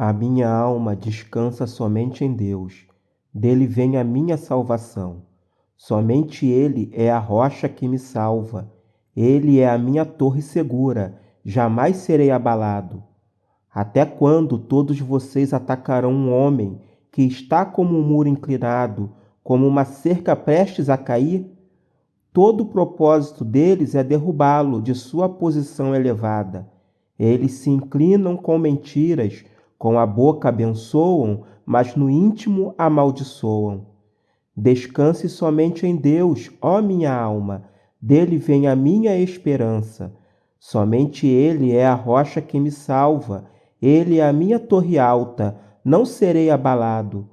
A minha alma descansa somente em Deus. Dele vem a minha salvação. Somente Ele é a rocha que me salva. Ele é a minha torre segura. Jamais serei abalado. Até quando todos vocês atacarão um homem que está como um muro inclinado, como uma cerca prestes a cair? Todo o propósito deles é derrubá-lo de sua posição elevada. Eles se inclinam com mentiras com a boca abençoam, mas no íntimo amaldiçoam. Descanse somente em Deus, ó minha alma, dele vem a minha esperança. Somente Ele é a rocha que me salva, Ele é a minha torre alta, não serei abalado.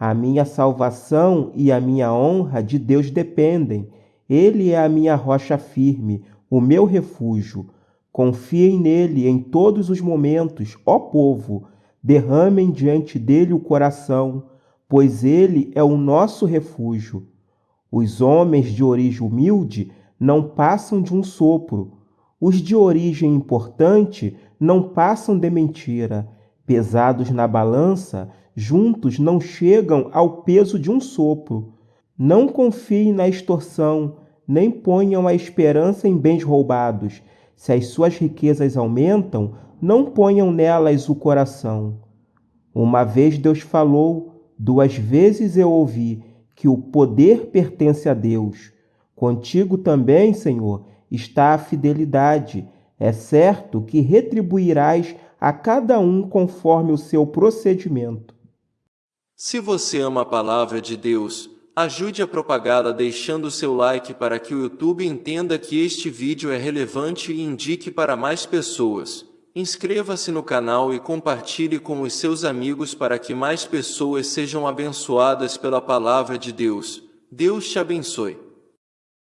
A minha salvação e a minha honra de Deus dependem. Ele é a minha rocha firme, o meu refúgio. Confiem nele em todos os momentos, ó povo, derramem diante dele o coração, pois ele é o nosso refúgio. Os homens de origem humilde não passam de um sopro, os de origem importante não passam de mentira. Pesados na balança, juntos não chegam ao peso de um sopro. Não confiem na extorsão, nem ponham a esperança em bens roubados. Se as suas riquezas aumentam, não ponham nelas o coração. Uma vez Deus falou, duas vezes eu ouvi que o poder pertence a Deus. Contigo também, Senhor, está a fidelidade. É certo que retribuirás a cada um conforme o seu procedimento. Se você ama a palavra de Deus, ajude a propagá-la deixando seu like para que o YouTube entenda que este vídeo é relevante e indique para mais pessoas. Inscreva-se no canal e compartilhe com os seus amigos para que mais pessoas sejam abençoadas pela palavra de Deus. Deus te abençoe.